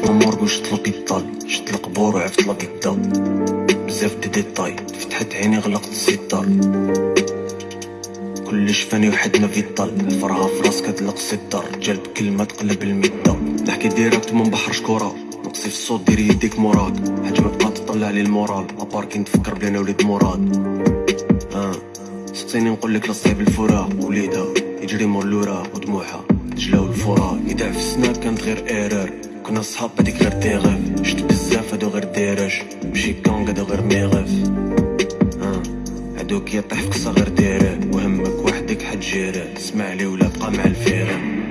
شت المورغ وشت البيطال شت القبور وعفت لاكيدا بزاف دي ديتاي فتحت عيني غلقت الستار كلش فاني وحدنا في الطل الفرها في راسك هتلق ستار جلب كلمة تقلب المدة نحكي ديريكت من بحر شكورة نقصي في الصوت ديري يديك موراك حاجة ما تبقى تطلع لي المورال. أبار كي نتفكر بلي أنا وليد مراد. آه سقسيني نقول لك لصعيب الفرا وليدها يجري مور لورا ودموعها تجلاو الفرا يدع في السناب كانت غير ايرور كنا صحاب هاديك غير ديغيف شت بزاف هادو غير ديرج مشي كونغ هادو غير ميغيف آه. هادوك يطيح في قصة غير ديره وهمك وحدك حتجيره تسمع لي ولا بقى مع الفيران